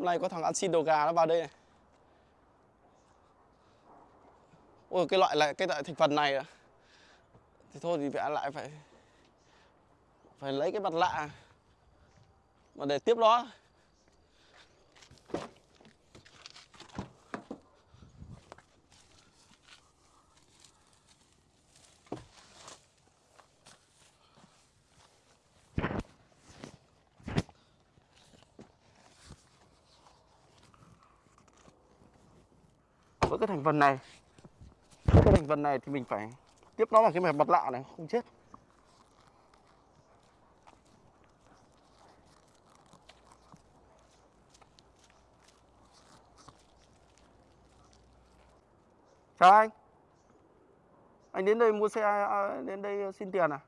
hôm nay có thằng ăn xin đồ gà nó vào đây này. Ôi, cái loại là cái loại thành phần này à? Thì thôi thì vẽ lại phải phải lấy cái mặt lạ. Mà để tiếp nó thành phần này. Cái thành phần này thì mình phải tiếp nó bằng cái mặt lạ này không chết. Chào anh. Anh đến đây mua xe à, à đến đây à, xin tiền à?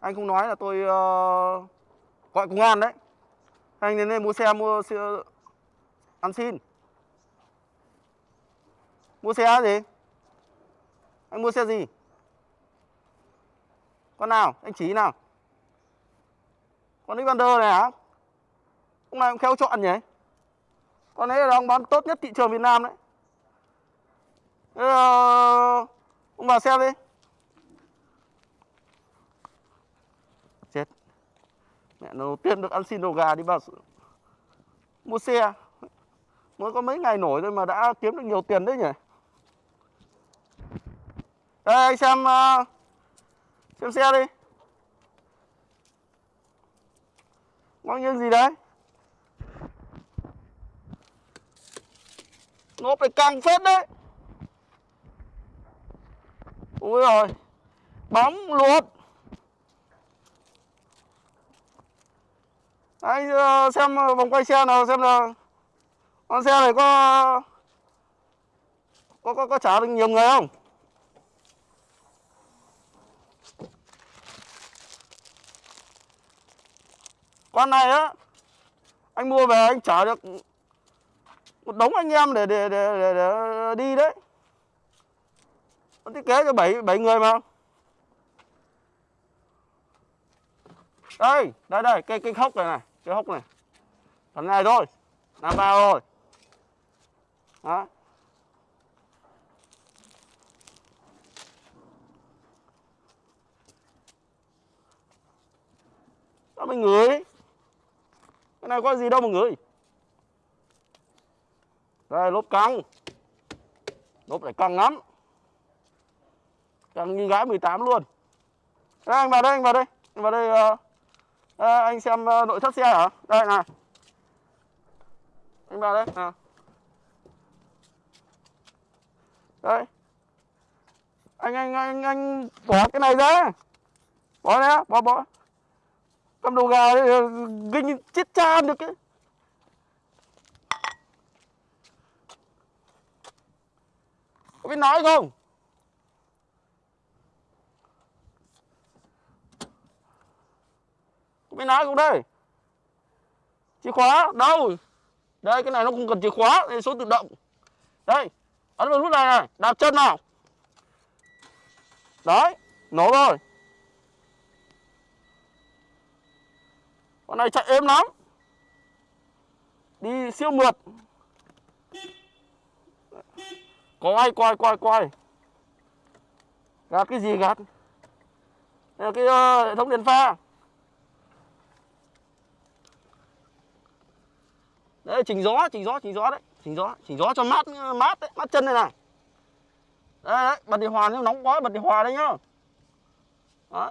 Anh không nói là tôi uh, gọi công an đấy. Anh đến đây mua xe mua xe ăn xin. Mua xe gì? Anh mua xe gì? Con nào? Anh chỉ nào? Con Xander này hả? Hôm nay cũng khéo chọn nhỉ? Con ấy là ông bán tốt nhất thị trường Việt Nam đấy. Thế là... Ông vào xem đi. Chết. Mẹ nó tiên được ăn xin đồ gà đi vào mua xe. Mới có mấy ngày nổi thôi mà đã kiếm được nhiều tiền đấy nhỉ? Đây anh xem uh, xem xe đi. Bao nhiêu gì đấy? Nó phải càng phết đấy. ui rồi. Bóng luột. Anh uh, xem ờ, vòng quay xe nào xem là con xe này có có có, có trả được nhiều người không? Con này á Anh mua về anh chở được Một đống anh em để để để, để, để đi đấy. Nó thiết kế cho 7, 7 người mà. Đây Đây đây Cái, cái hốc này này Cái hốc này. Phần này thôi Làm vào rồi. Đó. Đó mình ngửi? Cái này có gì đâu mà ngửi. Đây lốp căng. Lốp này căng lắm. Căng như gái 18 luôn. Đây, anh vào đây anh vào đây. Anh vào đây uh, uh, anh xem uh, nội thất xe hả? Đây này. Anh vào đây à. đây. Anh anh anh anh bỏ cái này ra. Bỏ ra bỏ bỏ. Cầm đầu gà ginh chết chan được ấy Có biết nói không? Có biết nói không đây? Chìa khóa, đâu? Đây, cái này nó không cần chìa khóa, đây số tự động Đây, ấn vào nút này này, đạp chân nào Đấy, nổ rồi Con này chạy êm lắm. Đi siêu mượt. Có ai quay quay quay. Gạt cái gì gạt? Đây là cái uh, hệ thống đèn pha. Đấy chỉnh gió chỉnh gió chỉnh gió đấy. Chỉnh gió chỉnh gió cho mát ờ, mát đấy mát chân này này. Đấy, đấy bật điều hòa nếu nóng quá bật điều hòa đây nhá. Đó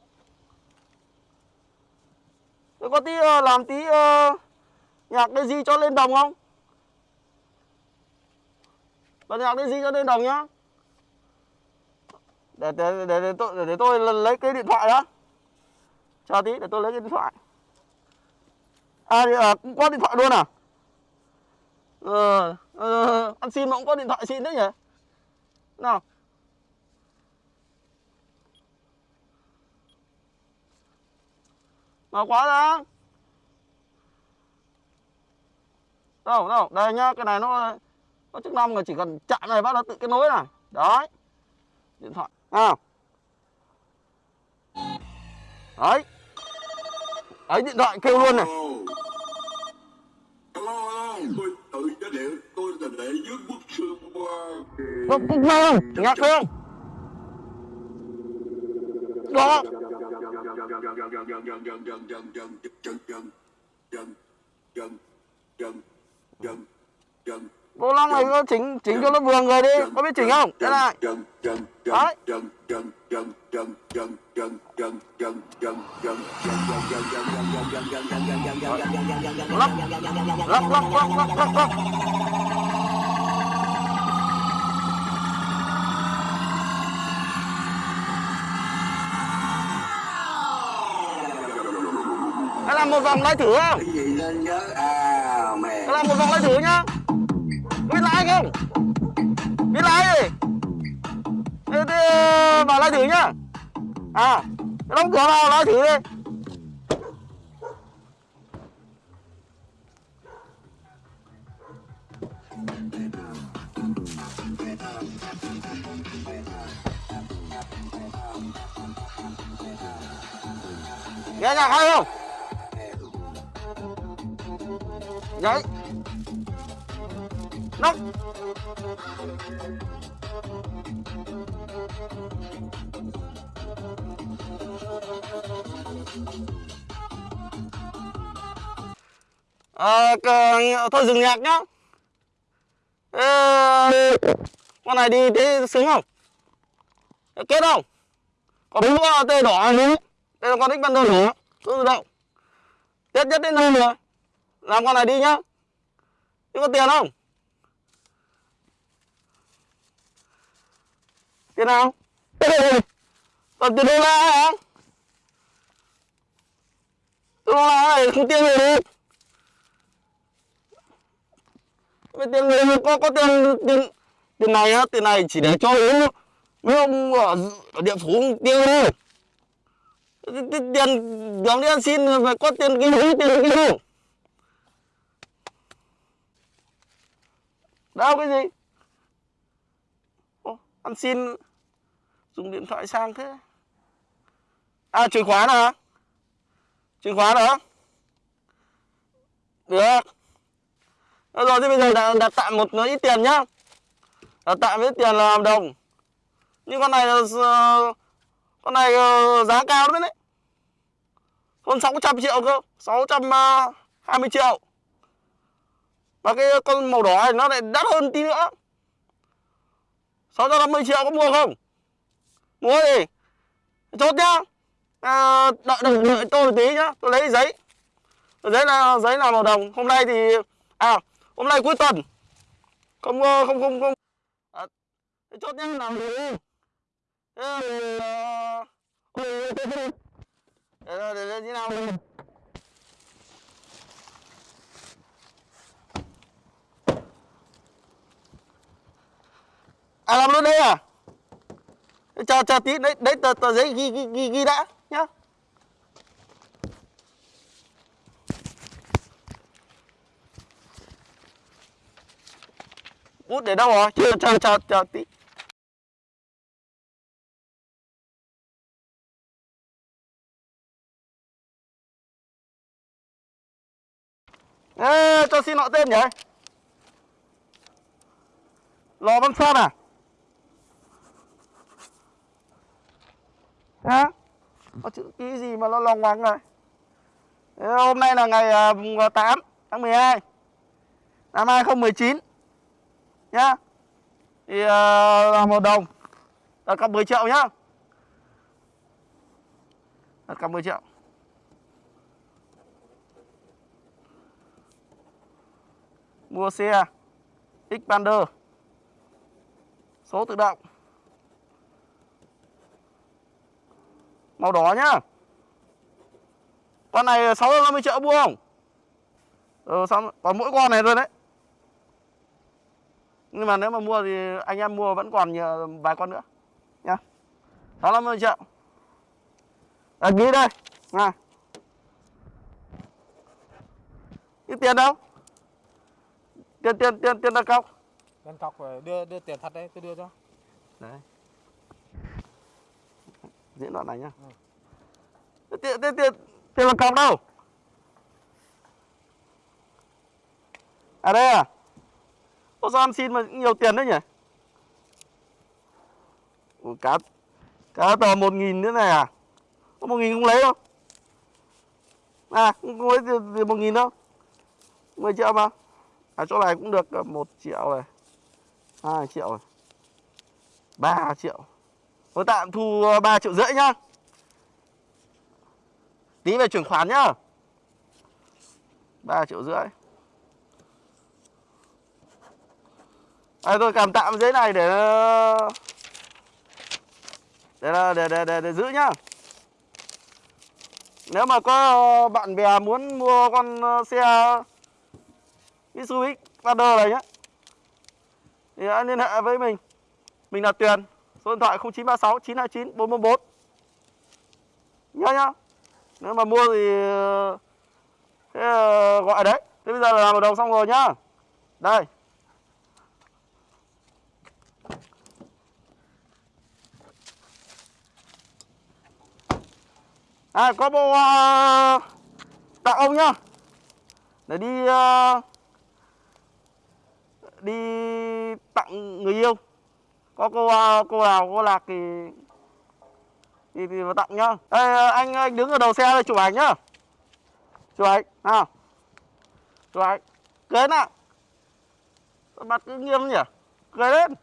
Tôi có tí uh, làm tí uh, nhạc gì cho lên đồng không? Bật nhạc gì cho lên đồng nhá. Để để để, để tôi để, để tôi lấy cái điện thoại đó. Chờ tí để tôi lấy cái điện thoại. À, à cũng có điện thoại luôn à? Ờ, ờ, ờ ăn xin mà cũng có điện thoại xin đấy nhỉ? Nào. Mở quá đó. Đâu đâu, Đây nhá, Cái này nó Có chức năng là chỉ cần chạm này bắt nó tự kết nối này. Đấy. Điện thoại À Đấy. Đấy, điện thoại kêu luôn này. Tự cho tôi để dưới bức xương qua nghe không? Đó. Vô Long này có chỉnh chỉnh cho nó vừa người đi, có biết chỉnh không? Thế này. Đấy. Lắc, lắc, lắc, lắc, lắc, lắc, lắc. Một vòng lái thử không? Hãy làm một vòng lái thử nhá. Biết lái không? Biết lái gì? Thế, thế vào lái thử nhá. À, đóng cửa vào lái thử đi. Nghe nhạc hay không? Đấy. Nóc. À, cờ- Thôi dừng nhạc nhá. À, Con này đi thế sướng không? Kết không? Có đúng tê đỏ này đúng Đây là con thích ban đầu nữa Cứ động. Tết nhất đến nơi nữa. Làm con này đi nhá Nhưng có tiền không? Tiền nào? Còn tiền đô la hả? Đô la này không tiền gì đi Vậy tiền người có có tiền tiền tiền này á, tiền này chỉ để cho uống mấy ông ở, ở địa phủ tiêu thôi. Tiền tiền đi ăn xin phải có tiền kinh phí tiền kinh phí. Đâu cái gì? Ô, ăn xin dùng điện thoại sang thế. À chìa khóa nào? chìa khóa hả? Được. Được rồi thì bây giờ đặt, đặt tạm một ít tiền nhá. Đặt tạm ít tiền là hợp đồng. Nhưng con này là con này ờ, giá cao lắm đấy. Hơn 600 triệu cơ, 620 à, triệu. Và cái con màu đỏ này nó lại đắt hơn tí nữa. 650 triệu có mua không? Mua gì? Chốt nhá. À, đợi, đợi, đợi tôi một tí nhá. Tôi lấy giấy. Giấy là giấy là màu đồng. Hôm nay thì À hôm nay cuối tuần. Không không không không à, Chốt nhá làm gì? Thế thì ờ, ừ, Để để để để như nào? đi À làm luôn đây à? Chờ chờ tí đấy đấy tờ tờ giấy ghi ghi ghi, ghi đã nhá. Bút để đâu rồi? Chờ chờ chờ chờ tí. Ê, cho xin họ tên nhỉ? Lò Văn Sơn à? Hả? Có chữ ký gì mà nó lòng ngoằng này Thế hôm nay là ngày à, 8 à, tháng 12 năm 2019 nhá. Thì uh, là một đồng đặt cọc 10 triệu nhá. Đặt cọc 10 triệu. Mua xe Xpander số tự động màu đỏ nhá. Con này 650 triệu mua không? Ừ, xong còn mỗi con này thôi đấy. Nhưng mà nếu mà mua thì anh em mua vẫn còn nhờ vài con nữa. Nhá 650 triệu. À, ghi đây. À. ít tiền đâu? Tiền tiền tiền tiền đặt cọc. Đơn cọc phải đưa đưa tiền thật đấy, tôi đưa cho. đấy diễn đoạn này nhá tiền tiền tiền tiền là cọc đâu à đây à Ô sao ăn xin mà nhiều tiền đấy nhỉ? Ủa, cá cá tờ một nghìn nữa này à? Có một nghìn à, không lấy đâu? À, không lấy tiền một nghìn đâu? 10 triệu mà. À chỗ này cũng được à, một triệu này. hai triệu này. ba triệu. Tôi tạm thu ờ, 3 triệu rưỡi nhá. Tí về chuyển khoản nhá. 3 triệu rưỡi. À, tôi cầm tạm giấy này để để để để để, để giữ nhá. Nếu mà có bạn bè muốn mua con ờ, xe Mitsubishi Xpander này nhá thì hãy liên hệ với mình. Mình là Tuyền, số điện thoại 0936 929 444. Nhớ nhá. Nếu mà mua thì ờ, thế ờ, gọi đấy. Thế bây giờ là làm hợp đồng xong rồi nhá. Đây. À có bộ uh, tặng ông nhá. Để đi uh, đi tặng người yêu. Có cô ờ, cô nào cô lạc thì thì, thì vào tặng nhá. Đây ờ, anh anh đứng ở đầu xe đây chụp ảnh nhá. Chụp ảnh nào. Chụp ảnh. cưới nào. Mặt cứ nghiêm nhỉ? Cười lên.